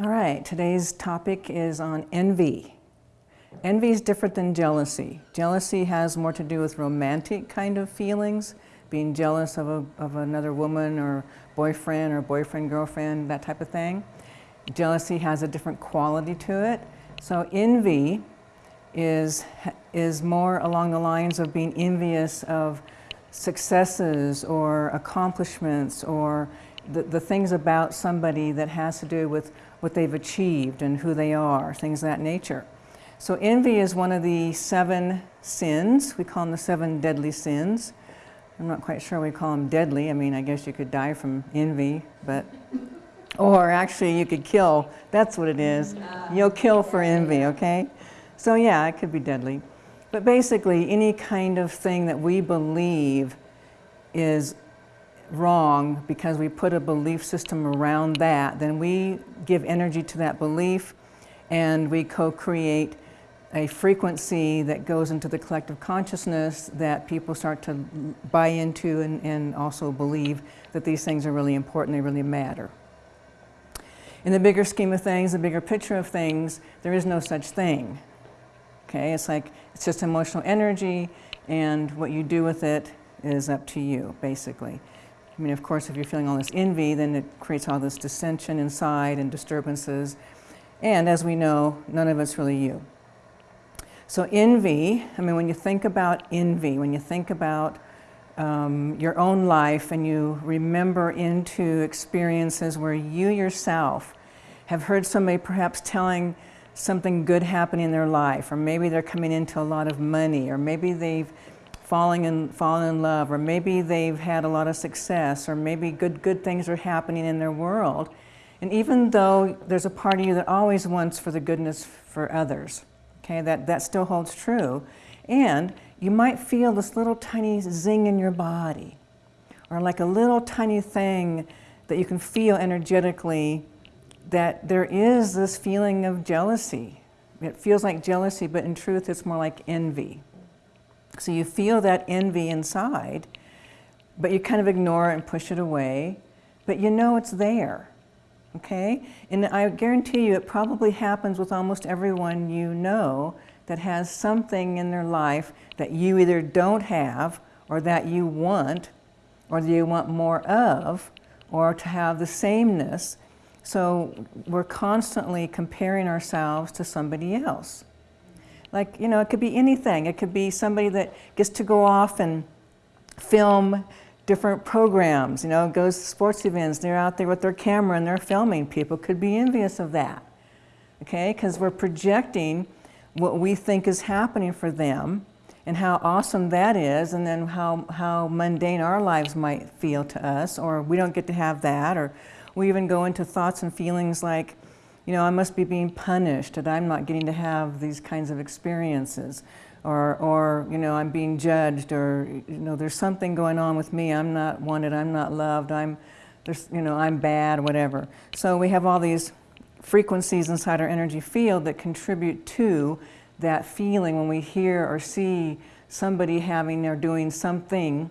All right, today's topic is on envy. Envy is different than jealousy. Jealousy has more to do with romantic kind of feelings, being jealous of, a, of another woman or boyfriend or boyfriend, girlfriend, that type of thing. Jealousy has a different quality to it. So envy is, is more along the lines of being envious of successes or accomplishments or the, the things about somebody that has to do with what they've achieved and who they are, things of that nature. So envy is one of the seven sins. We call them the seven deadly sins. I'm not quite sure we call them deadly. I mean, I guess you could die from envy, but, or actually you could kill. That's what it is. You'll kill for envy, okay? So yeah, it could be deadly. But basically, any kind of thing that we believe is wrong because we put a belief system around that, then we give energy to that belief and we co-create a frequency that goes into the collective consciousness that people start to buy into and, and also believe that these things are really important, they really matter. In the bigger scheme of things, the bigger picture of things, there is no such thing. Okay, it's like, it's just emotional energy and what you do with it is up to you, basically. I mean, of course, if you're feeling all this envy, then it creates all this dissension inside and disturbances. And as we know, none of it's really you. So envy, I mean, when you think about envy, when you think about um, your own life and you remember into experiences where you yourself have heard somebody perhaps telling something good happening in their life, or maybe they're coming into a lot of money, or maybe they've falling in, fallen in love, or maybe they've had a lot of success, or maybe good, good things are happening in their world. And even though there's a part of you that always wants for the goodness for others, okay, that, that still holds true. And you might feel this little tiny zing in your body, or like a little tiny thing that you can feel energetically that there is this feeling of jealousy. It feels like jealousy, but in truth it's more like envy. So you feel that envy inside, but you kind of ignore it and push it away, but you know it's there, okay? And I guarantee you it probably happens with almost everyone you know that has something in their life that you either don't have or that you want or that you want more of or to have the sameness. So we're constantly comparing ourselves to somebody else. Like, you know, it could be anything. It could be somebody that gets to go off and film different programs, you know, goes to sports events, they're out there with their camera and they're filming. People could be envious of that, okay? Because we're projecting what we think is happening for them and how awesome that is and then how, how mundane our lives might feel to us or we don't get to have that or we even go into thoughts and feelings like, you know, I must be being punished that I'm not getting to have these kinds of experiences. Or, or, you know, I'm being judged or, you know, there's something going on with me. I'm not wanted, I'm not loved, I'm, there's, you know, I'm bad, whatever. So we have all these frequencies inside our energy field that contribute to that feeling when we hear or see somebody having or doing something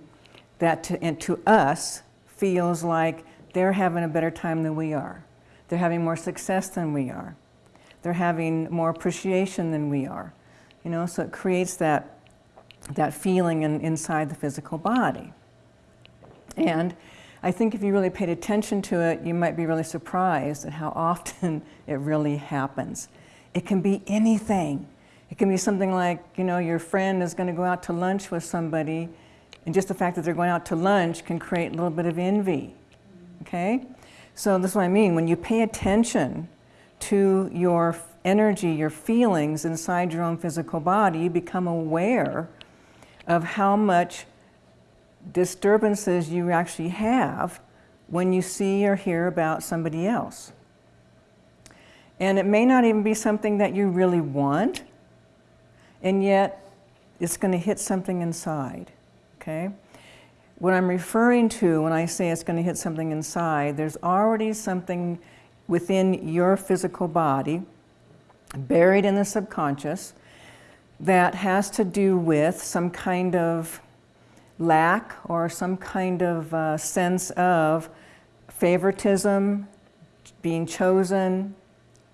that to, and to us feels like they're having a better time than we are. They're having more success than we are. They're having more appreciation than we are. You know, so it creates that, that feeling in, inside the physical body. And I think if you really paid attention to it, you might be really surprised at how often it really happens. It can be anything. It can be something like, you know, your friend is going to go out to lunch with somebody, and just the fact that they're going out to lunch can create a little bit of envy. Okay? So this is what I mean. When you pay attention to your energy, your feelings inside your own physical body, you become aware of how much disturbances you actually have when you see or hear about somebody else. And it may not even be something that you really want, and yet it's going to hit something inside, okay? What I'm referring to when I say it's going to hit something inside, there's already something within your physical body, buried in the subconscious, that has to do with some kind of lack or some kind of uh, sense of favoritism, being chosen,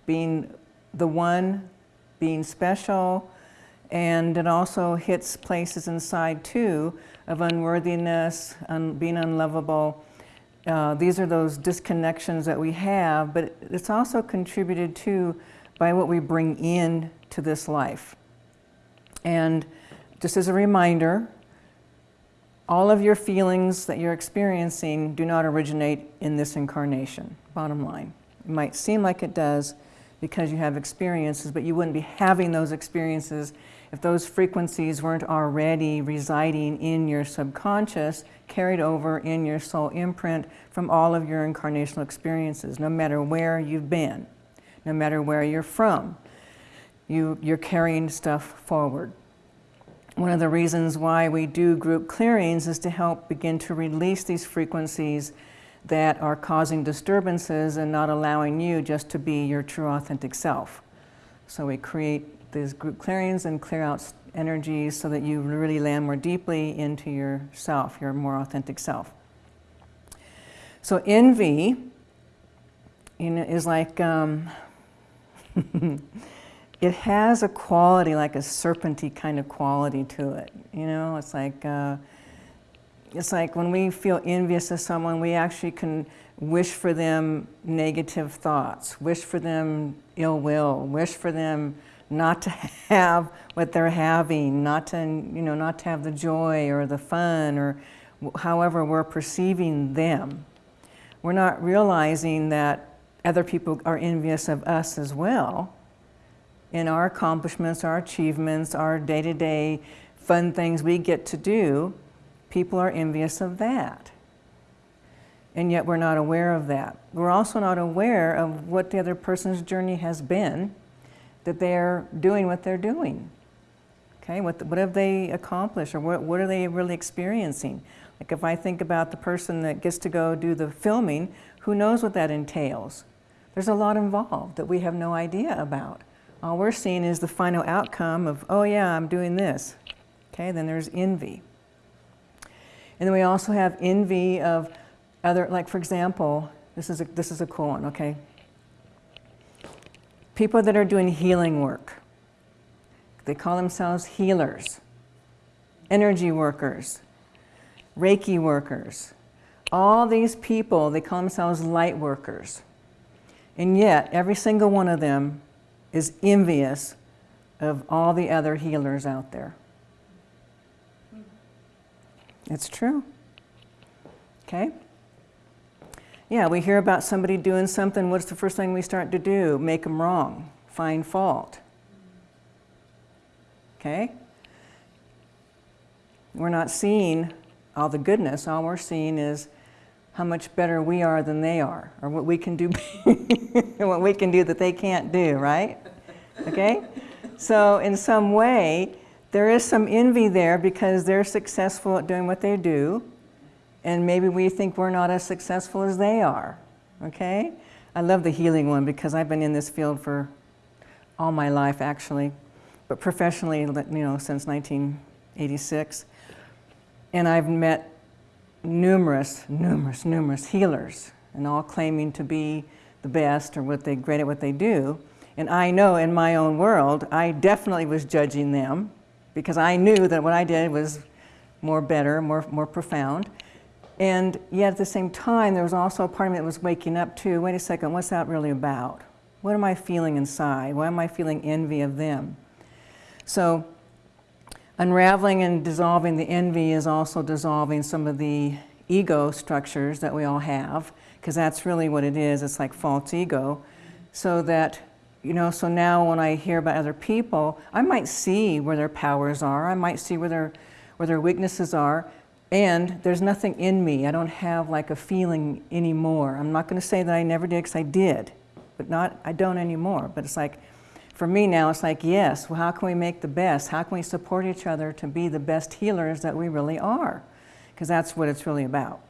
being the one, being special, and it also hits places inside too of unworthiness, un being unlovable. Uh, these are those disconnections that we have, but it's also contributed to by what we bring in to this life. And just as a reminder, all of your feelings that you're experiencing do not originate in this incarnation, bottom line. It might seem like it does because you have experiences, but you wouldn't be having those experiences if those frequencies weren't already residing in your subconscious, carried over in your soul imprint from all of your incarnational experiences, no matter where you've been, no matter where you're from. You, you're carrying stuff forward. One of the reasons why we do group clearings is to help begin to release these frequencies that are causing disturbances and not allowing you just to be your true authentic self. So we create these group clearings and clear out energies so that you really land more deeply into yourself, your more authentic self. So envy you know, is like, um, it has a quality, like a serpenty kind of quality to it. You know, it's like, uh, it's like when we feel envious of someone, we actually can wish for them negative thoughts, wish for them ill will, wish for them not to have what they're having, not to, you know, not to have the joy or the fun or however we're perceiving them. We're not realizing that other people are envious of us as well in our accomplishments, our achievements, our day-to-day -day fun things we get to do, people are envious of that. And yet we're not aware of that. We're also not aware of what the other person's journey has been, that they're doing what they're doing. Okay, what, what have they accomplished or what, what are they really experiencing? Like if I think about the person that gets to go do the filming, who knows what that entails? There's a lot involved that we have no idea about. All we're seeing is the final outcome of, oh yeah, I'm doing this. Okay, then there's envy. And then we also have envy of other, like for example, this is a, this is a cool one, okay? People that are doing healing work. They call themselves healers, energy workers, Reiki workers. All these people, they call themselves light workers. And yet, every single one of them is envious of all the other healers out there. It's true. Okay? Yeah, we hear about somebody doing something, what's the first thing we start to do? Make them wrong, find fault. Okay? We're not seeing all the goodness, all we're seeing is how much better we are than they are, or what we can do, what we can do that they can't do, right? Okay? So in some way, there is some envy there because they're successful at doing what they do, and maybe we think we're not as successful as they are, okay? I love the healing one because I've been in this field for all my life, actually, but professionally, you know, since 1986. And I've met numerous, numerous, numerous healers, and all claiming to be the best or what they great at what they do. And I know in my own world, I definitely was judging them because I knew that what I did was more better, more, more profound. And yet at the same time, there was also a part of me that was waking up to, wait a second, what's that really about? What am I feeling inside? Why am I feeling envy of them? So unraveling and dissolving the envy is also dissolving some of the ego structures that we all have, because that's really what it is. It's like false ego. So that you know, so now when I hear about other people, I might see where their powers are, I might see where their, where their weaknesses are, and there's nothing in me. I don't have like a feeling anymore. I'm not going to say that I never did because I did, but not, I don't anymore. But it's like, for me now, it's like, yes, well, how can we make the best? How can we support each other to be the best healers that we really are? Because that's what it's really about.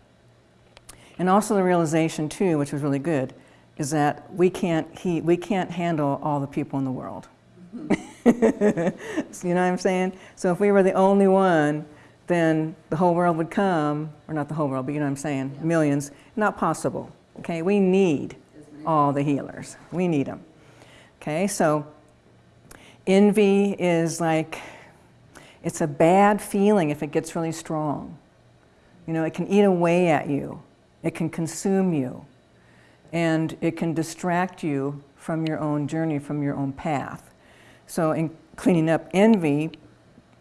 And also the realization too, which was really good, is that we can't, he, we can't handle all the people in the world. you know what I'm saying? So if we were the only one, then the whole world would come, or not the whole world, but you know what I'm saying, millions. Not possible, okay? We need all the healers. We need them. Okay, so envy is like, it's a bad feeling if it gets really strong. You know, it can eat away at you. It can consume you. And it can distract you from your own journey, from your own path. So in cleaning up envy,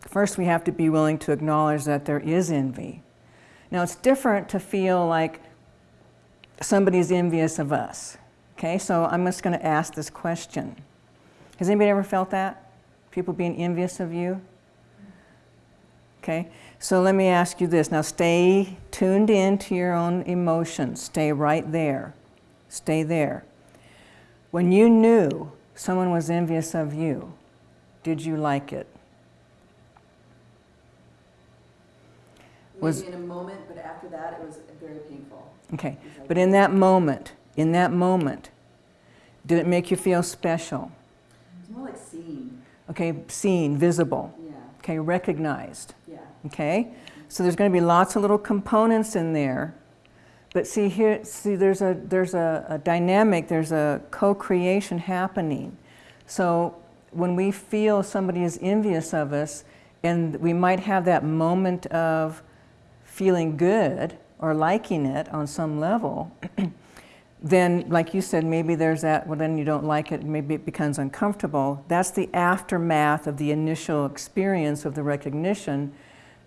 first we have to be willing to acknowledge that there is envy. Now it's different to feel like somebody's envious of us. Okay, so I'm just going to ask this question. Has anybody ever felt that? People being envious of you? Okay, so let me ask you this. Now stay tuned in to your own emotions. Stay right there. Stay there. When you knew someone was envious of you, did you like it? Was in a moment, but after that it was very painful. Okay, but in that moment, in that moment, did it make you feel special? It's more like seen. Okay, seen, visible. Yeah. Okay, recognized. Yeah. Okay, so there's going to be lots of little components in there. But see here, see there's a there's a, a dynamic, there's a co-creation happening. So when we feel somebody is envious of us, and we might have that moment of feeling good or liking it on some level, then like you said, maybe there's that, well then you don't like it, maybe it becomes uncomfortable. That's the aftermath of the initial experience of the recognition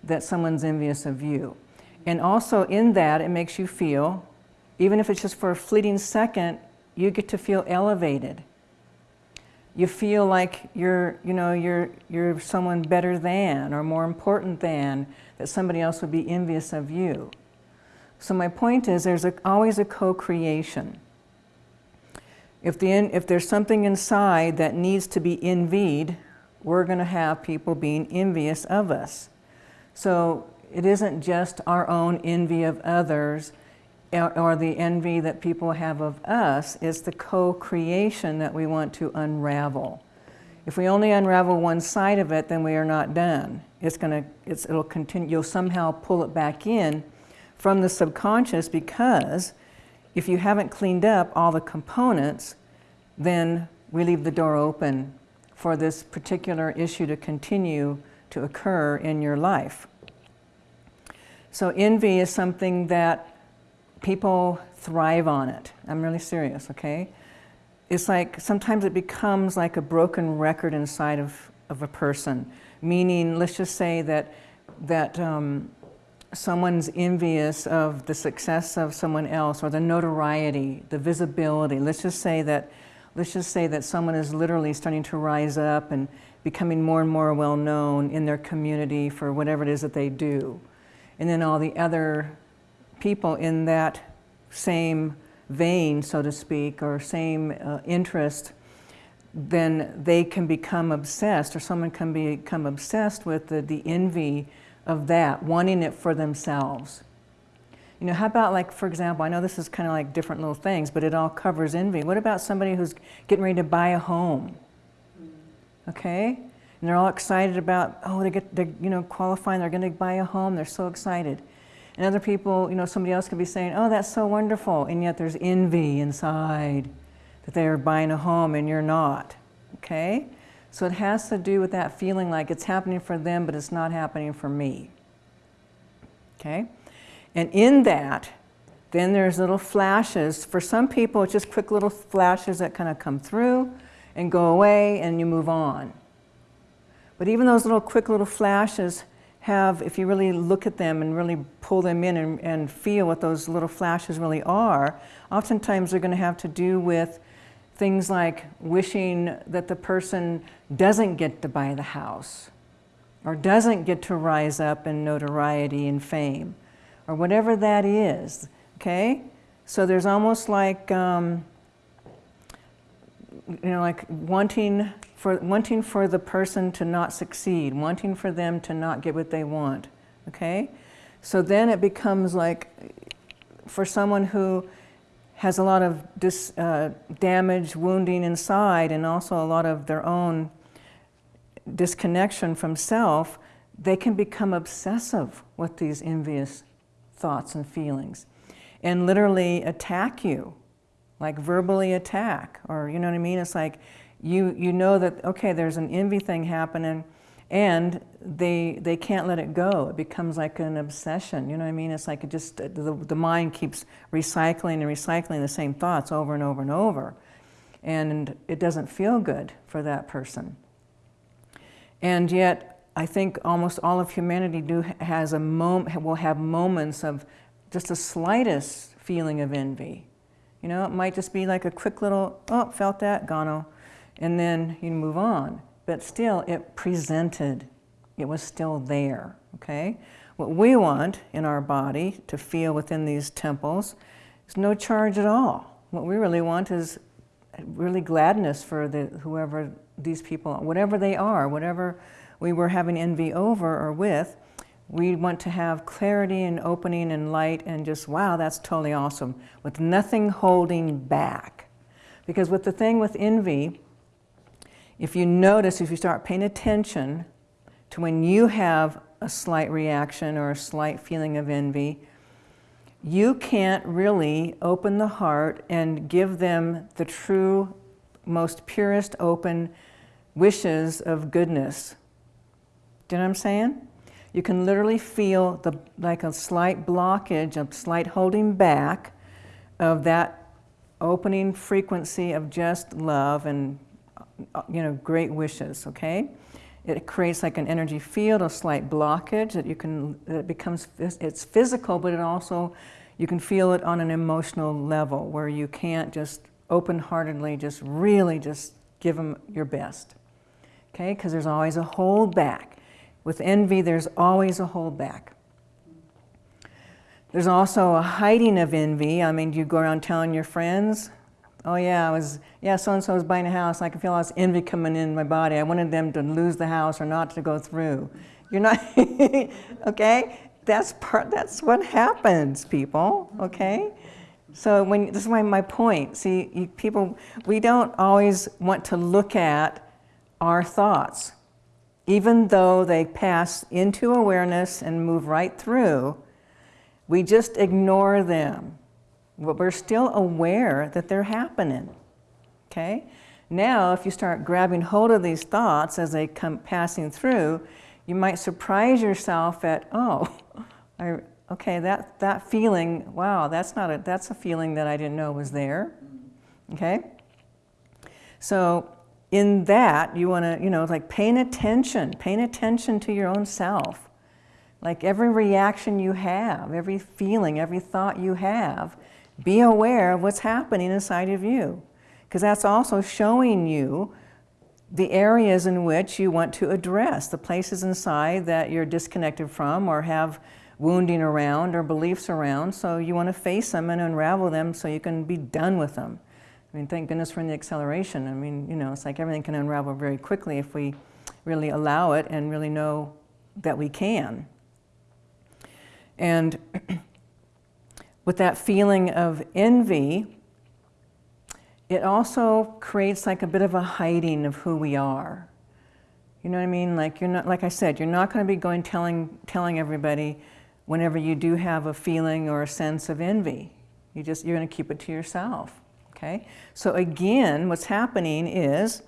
that someone's envious of you. And also in that, it makes you feel, even if it's just for a fleeting second, you get to feel elevated. You feel like you're, you know, you're, you're someone better than or more important than, that somebody else would be envious of you. So my point is there's a, always a co-creation. If, the, if there's something inside that needs to be envied, we're going to have people being envious of us. So it isn't just our own envy of others or the envy that people have of us, it's the co-creation that we want to unravel. If we only unravel one side of it, then we are not done. It's gonna, it's, it'll continue, you'll somehow pull it back in from the subconscious because if you haven't cleaned up all the components, then we leave the door open for this particular issue to continue to occur in your life. So envy is something that people thrive on it. I'm really serious, okay? it's like sometimes it becomes like a broken record inside of, of a person. Meaning, let's just say that, that um, someone's envious of the success of someone else or the notoriety, the visibility. Let's just say that, let's just say that someone is literally starting to rise up and becoming more and more well known in their community for whatever it is that they do. And then all the other people in that same vein, so to speak, or same uh, interest, then they can become obsessed, or someone can become obsessed with the, the envy of that, wanting it for themselves. You know, how about like, for example, I know this is kind of like different little things, but it all covers envy. What about somebody who's getting ready to buy a home? Okay? And they're all excited about, oh, they get, they're, you know, qualifying, they're going to buy a home, they're so excited. And other people, you know, somebody else could be saying, oh, that's so wonderful. And yet there's envy inside that they're buying a home and you're not. Okay? So it has to do with that feeling like it's happening for them, but it's not happening for me. Okay? And in that, then there's little flashes. For some people, it's just quick little flashes that kind of come through and go away and you move on. But even those little quick little flashes have, if you really look at them and really pull them in and, and feel what those little flashes really are, oftentimes they're going to have to do with things like wishing that the person doesn't get to buy the house or doesn't get to rise up in notoriety and fame or whatever that is, okay? So there's almost like, um, you know, like wanting for, wanting for the person to not succeed, wanting for them to not get what they want, okay? So then it becomes like, for someone who has a lot of dis, uh, damage, wounding inside, and also a lot of their own disconnection from self, they can become obsessive with these envious thoughts and feelings and literally attack you, like verbally attack, or you know what I mean? It's like, you, you know that, okay, there's an envy thing happening and they, they can't let it go. It becomes like an obsession, you know what I mean? It's like it just, the, the mind keeps recycling and recycling the same thoughts over and over and over. And it doesn't feel good for that person. And yet, I think almost all of humanity do has a moment, will have moments of just the slightest feeling of envy. You know, it might just be like a quick little, oh, felt that, gone, and then you move on. But still, it presented, it was still there, okay? What we want in our body to feel within these temples is no charge at all. What we really want is really gladness for the, whoever these people, whatever they are, whatever we were having envy over or with, we want to have clarity and opening and light and just, wow, that's totally awesome, with nothing holding back. Because with the thing with envy, if you notice, if you start paying attention to when you have a slight reaction or a slight feeling of envy, you can't really open the heart and give them the true, most purest open wishes of goodness. Do you know what I'm saying? You can literally feel the, like a slight blockage, a slight holding back of that opening frequency of just love and Uh, you know, great wishes, okay? It creates like an energy field, a slight blockage that you can, it becomes, it's physical, but it also, you can feel it on an emotional level where you can't just open-heartedly just really just give them your best, okay? Because there's always a hold back. With envy, there's always a hold back. There's also a hiding of envy. I mean, you go around telling your friends, oh yeah, I was, yeah, so-and-so was buying a house. I could feel all this envy coming in my body. I wanted them to lose the house or not to go through. You're not, okay? That's part, that's what happens, people, okay? So when, this is my, my point. See, you, people, we don't always want to look at our thoughts. Even though they pass into awareness and move right through, we just ignore them but we're still aware that they're happening, okay? Now, if you start grabbing hold of these thoughts as they come passing through, you might surprise yourself at, oh, I, okay, that, that feeling, wow, that's not a, that's a feeling that I didn't know was there, okay? So in that, you wanna, you know, like paying attention, paying attention to your own self. Like every reaction you have, every feeling, every thought you have, be aware of what's happening inside of you, because that's also showing you the areas in which you want to address, the places inside that you're disconnected from or have wounding around or beliefs around. So you want to face them and unravel them so you can be done with them. I mean, thank goodness for the acceleration. I mean, you know, it's like everything can unravel very quickly if we really allow it and really know that we can. And with that feeling of envy, it also creates like a bit of a hiding of who we are. You know what I mean? Like you're not, like I said, you're not going to be going telling, telling everybody whenever you do have a feeling or a sense of envy. You just, you're going to keep it to yourself. Okay? So again, what's happening is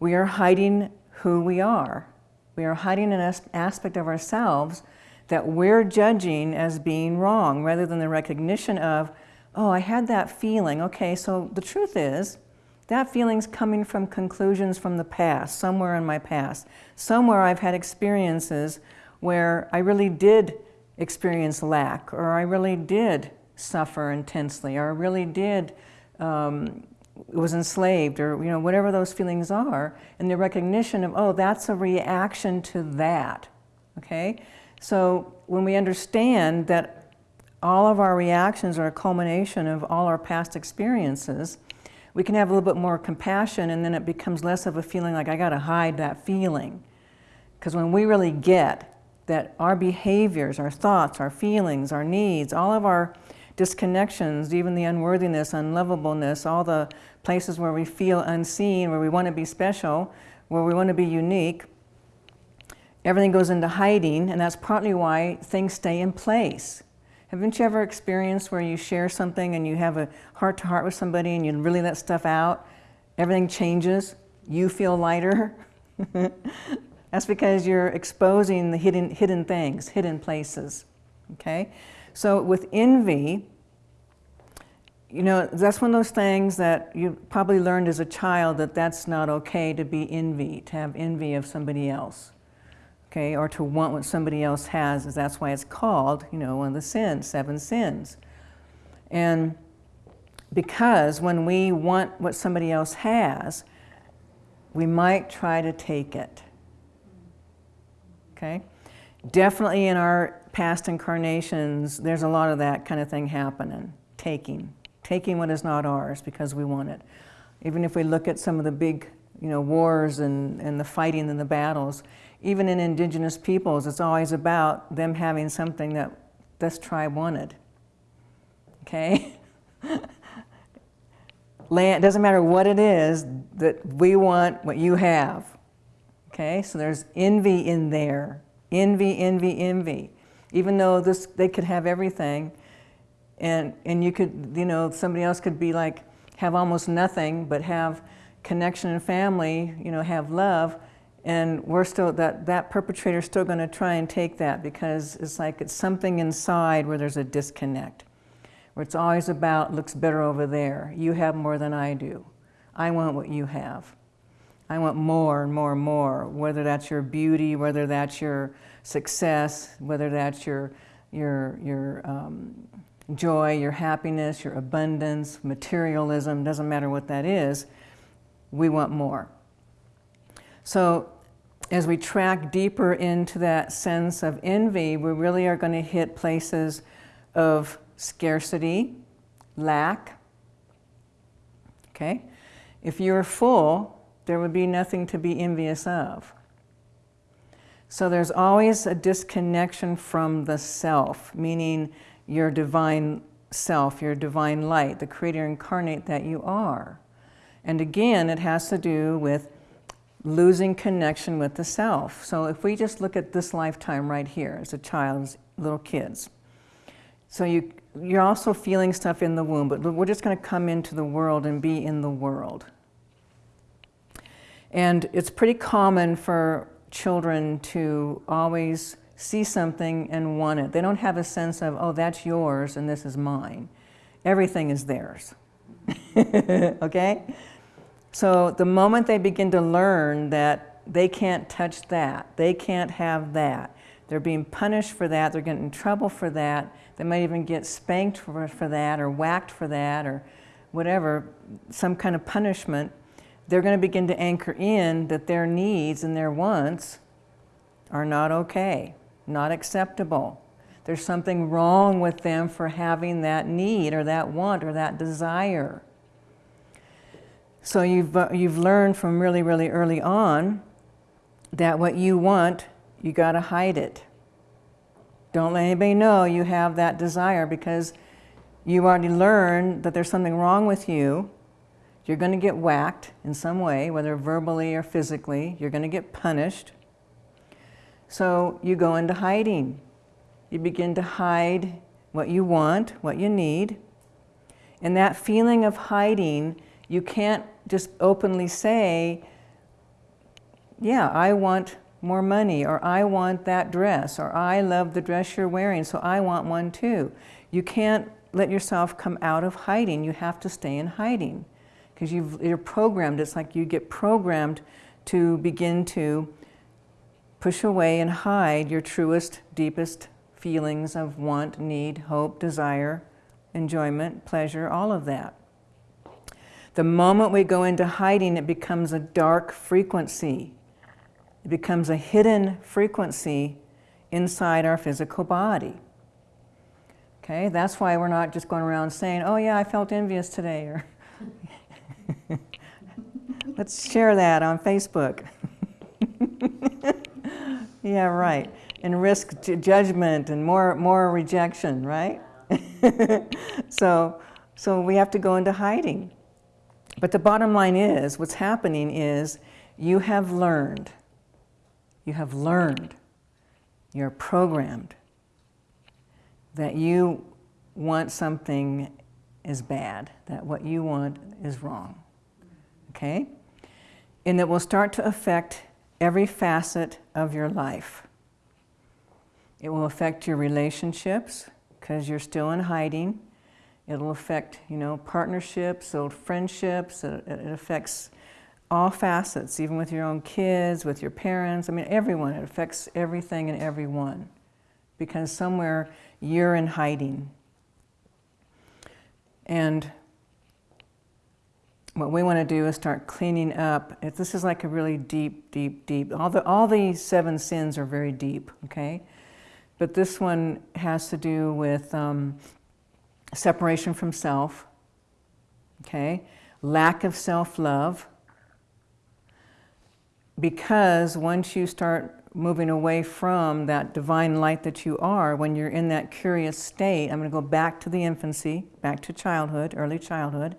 we are hiding who we are. We are hiding an aspect of ourselves that we're judging as being wrong rather than the recognition of, oh, I had that feeling. Okay, so the truth is, that feeling's coming from conclusions from the past, somewhere in my past. Somewhere I've had experiences where I really did experience lack, or I really did suffer intensely, or I really did um, was enslaved, or you know whatever those feelings are, and the recognition of oh that's a reaction to that, okay. So when we understand that all of our reactions are a culmination of all our past experiences, we can have a little bit more compassion and then it becomes less of a feeling like I got to hide that feeling. Because when we really get that our behaviors, our thoughts, our feelings, our needs, all of our disconnections, even the unworthiness, unlovableness, all the places where we feel unseen, where we want to be special, where we want to be unique, everything goes into hiding, and that's partly why things stay in place. Haven't you ever experienced where you share something and you have a heart-to-heart -heart with somebody and you really let stuff out, everything changes, you feel lighter. That's because you're exposing the hidden, hidden things, hidden places. Okay? So with envy, you know, that's one of those things that you probably learned as a child that that's not okay to be envy, to have envy of somebody else. Okay, or to want what somebody else has, is that's why it's called, you know, one of the sins, seven sins. And because when we want what somebody else has, we might try to take it. Okay? Definitely in our past incarnations, there's a lot of that kind of thing happening, taking taking what is not ours because we want it. Even if we look at some of the big you know, wars and, and the fighting and the battles, even in indigenous peoples, it's always about them having something that this tribe wanted. Okay? Land, doesn't matter what it is, that we want what you have. Okay, so there's envy in there. Envy, envy, envy. Even though this, they could have everything, and, and you could, you know, somebody else could be like, have almost nothing, but have connection and family, you know, have love, and we're still, that, that perpetrator's still gonna try and take that because it's like it's something inside where there's a disconnect, where it's always about, looks better over there. You have more than I do. I want what you have. I want more and more and more, whether that's your beauty, whether that's your success, whether that's your, your, your um, joy, your happiness, your abundance, materialism, doesn't matter what that is, we want more. So as we track deeper into that sense of envy, we really are going to hit places of scarcity, lack. Okay? If you're full, there would be nothing to be envious of. So there's always a disconnection from the self, meaning your divine self, your divine light, the creator incarnate that you are. And again, it has to do with losing connection with the self. So if we just look at this lifetime right here as a child, little kids. So you, you're also feeling stuff in the womb, but we're just going to come into the world and be in the world. And it's pretty common for children to always see something and want it. They don't have a sense of, oh, that's yours and this is mine. Everything is theirs. okay? So the moment they begin to learn that they can't touch that, they can't have that, they're being punished for that, they're getting in trouble for that, they might even get spanked for, for that or whacked for that or whatever, some kind of punishment, they're going to begin to anchor in that their needs and their wants are not okay not acceptable. There's something wrong with them for having that need or that want or that desire. So you've, uh, you've learned from really, really early on that what you want, you got to hide it. Don't let anybody know you have that desire because you already learned that there's something wrong with you. You're going to get whacked in some way, whether verbally or physically. You're going to get punished. So you go into hiding. You begin to hide what you want, what you need. And that feeling of hiding, you can't just openly say, yeah, I want more money, or I want that dress, or I love the dress you're wearing, so I want one too. You can't let yourself come out of hiding. You have to stay in hiding because you're programmed. It's like you get programmed to begin to Push away and hide your truest, deepest feelings of want, need, hope, desire, enjoyment, pleasure, all of that. The moment we go into hiding, it becomes a dark frequency. It becomes a hidden frequency inside our physical body. Okay, that's why we're not just going around saying, oh yeah, I felt envious today, or let's share that on Facebook. Yeah, right. And risk judgment and more, more rejection, right? so, so we have to go into hiding. But the bottom line is, what's happening is you have learned, you have learned, you're programmed that you want something is bad, that what you want is wrong. okay? And it will start to affect every facet of your life. It will affect your relationships because you're still in hiding. It'll affect, you know, partnerships, old friendships. It, it affects all facets, even with your own kids, with your parents. I mean, everyone. It affects everything and everyone because somewhere you're in hiding. And what we want to do is start cleaning up. If this is like a really deep, deep, deep. All the all the seven sins are very deep. Okay, but this one has to do with um, separation from self. Okay, lack of self-love. Because once you start moving away from that divine light that you are, when you're in that curious state, I'm going to go back to the infancy, back to childhood, early childhood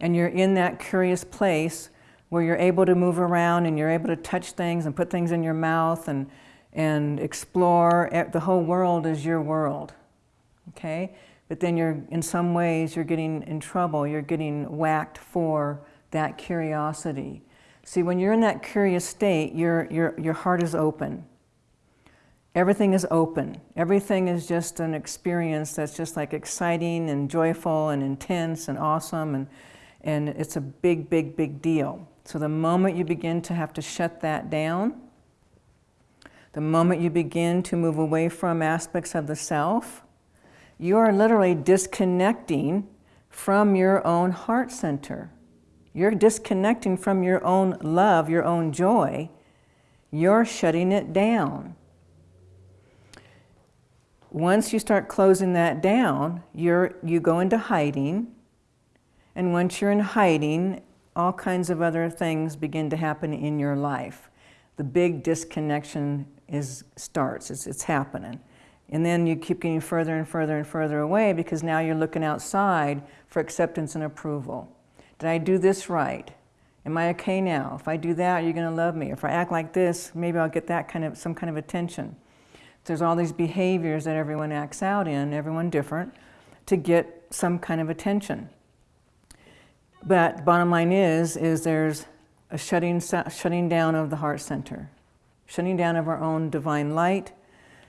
and you're in that curious place where you're able to move around and you're able to touch things and put things in your mouth and, and explore. The whole world is your world, okay? But then you're, in some ways, you're getting in trouble. You're getting whacked for that curiosity. See, when you're in that curious state, your, your, your heart is open. Everything is open. Everything is just an experience that's just like exciting and joyful and intense and awesome and and it's a big, big, big deal. So the moment you begin to have to shut that down, the moment you begin to move away from aspects of the self, you are literally disconnecting from your own heart center. You're disconnecting from your own love, your own joy. You're shutting it down. Once you start closing that down, you're, you go into hiding, and once you're in hiding, all kinds of other things begin to happen in your life. The big disconnection is, starts, it's, it's happening. And then you keep getting further and further and further away because now you're looking outside for acceptance and approval. Did I do this right? Am I okay now? If I do that, you're you going to love me? If I act like this, maybe I'll get that kind of some kind of attention. There's all these behaviors that everyone acts out in, everyone different, to get some kind of attention. But bottom line is, is there's a shutting, shutting down of the heart center, shutting down of our own divine light,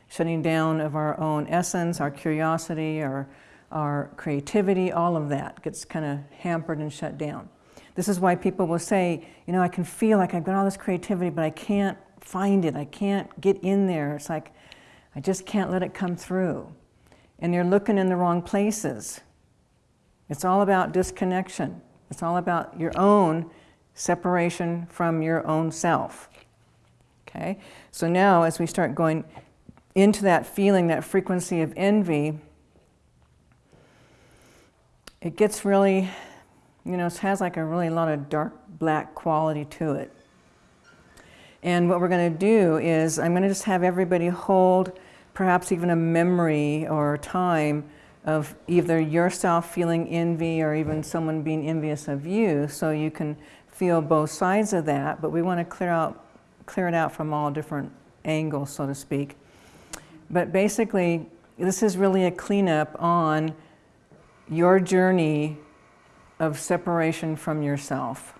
shutting down of our own essence, our curiosity, our, our creativity, all of that gets kind of hampered and shut down. This is why people will say, you know, I can feel like I've got all this creativity, but I can't find it. I can't get in there. It's like, I just can't let it come through. And you're looking in the wrong places. It's all about disconnection. It's all about your own separation from your own self. Okay? So now as we start going into that feeling, that frequency of envy, it gets really, you know, it has like a really lot of dark black quality to it. And what we're going to do is I'm going to just have everybody hold perhaps even a memory or a time of either yourself feeling envy or even someone being envious of you so you can feel both sides of that but we want to clear out clear it out from all different angles so to speak but basically, this is really a cleanup on your journey of separation from yourself.